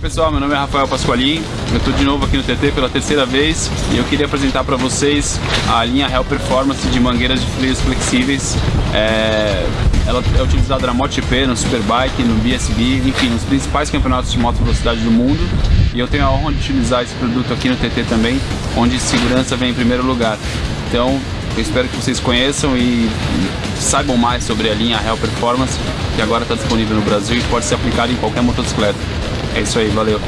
pessoal, meu nome é Rafael Pasqualin, eu estou de novo aqui no TT pela terceira vez e eu queria apresentar para vocês a linha Real Performance de mangueiras de freios flexíveis. É, ela é utilizada na MotoGP, no Superbike, no BSB, enfim, nos principais campeonatos de moto velocidade do mundo. E eu tenho a honra de utilizar esse produto aqui no TT também, onde segurança vem em primeiro lugar. Então, eu espero que vocês conheçam e saibam mais sobre a linha Real Performance, que agora está disponível no Brasil e pode ser aplicada em qualquer motocicleta. É isso aí, valeu!